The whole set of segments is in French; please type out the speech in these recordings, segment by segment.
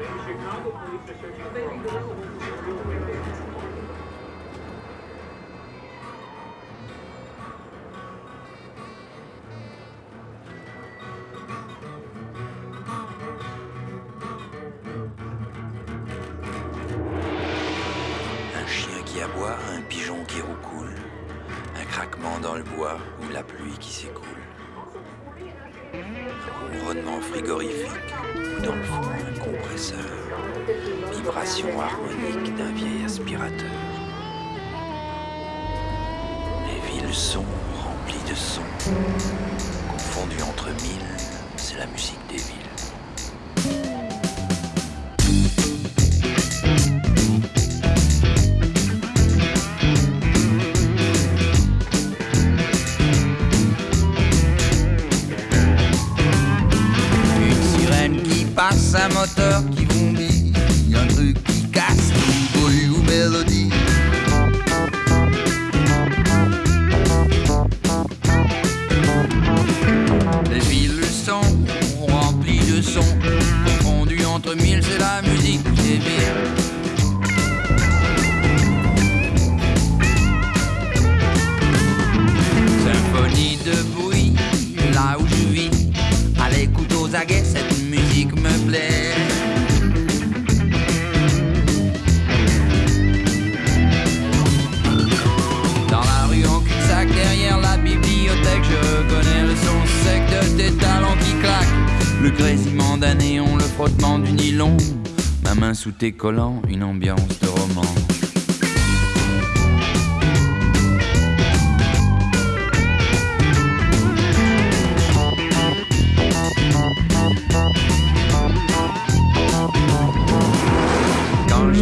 Un chien qui aboie, un pigeon qui roucoule, un craquement dans le bois ou la pluie qui s'écoule. Ronronnement frigorifique dans le fond un compresseur, vibration harmonique d'un vieil aspirateur. Les villes sont remplies de sons, confondues entre mille, c'est la musique des villes. Qui passe, un moteur qui bondit, un truc qui casse, cette musique me plaît. Dans la rue en cul-de-sac, derrière la bibliothèque, je connais le son sec de tes talons qui claquent. Le grésillement d'un néon, le frottement du nylon, ma main sous tes collants, une ambiance de roman.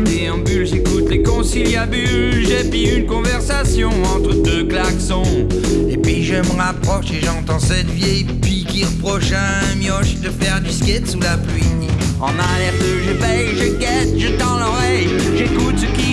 Je j'écoute les conciliabules. J'ai puis une conversation entre deux klaxons. Et puis je me rapproche et j'entends cette vieille pie qui reproche à un mioche de faire du skate sous la pluie. En alerte, je veille, je guette, je tends l'oreille. J'écoute ce qui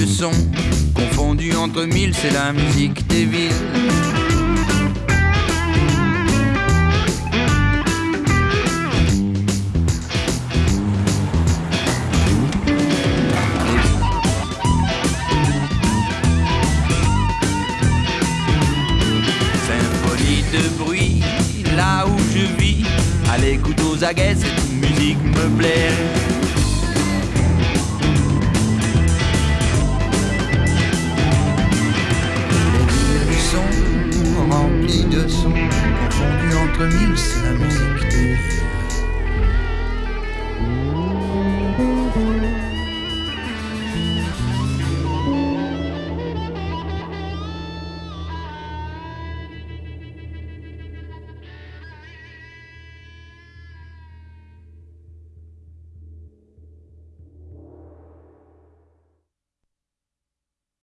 de sons, confondus entre mille, c'est la musique des villes. Symphonie de bruit, là où je vis, à l'écoute aux aguets, cette musique me plaît. Sont remplies de sons, confondus entre mille, c'est la musique des villes.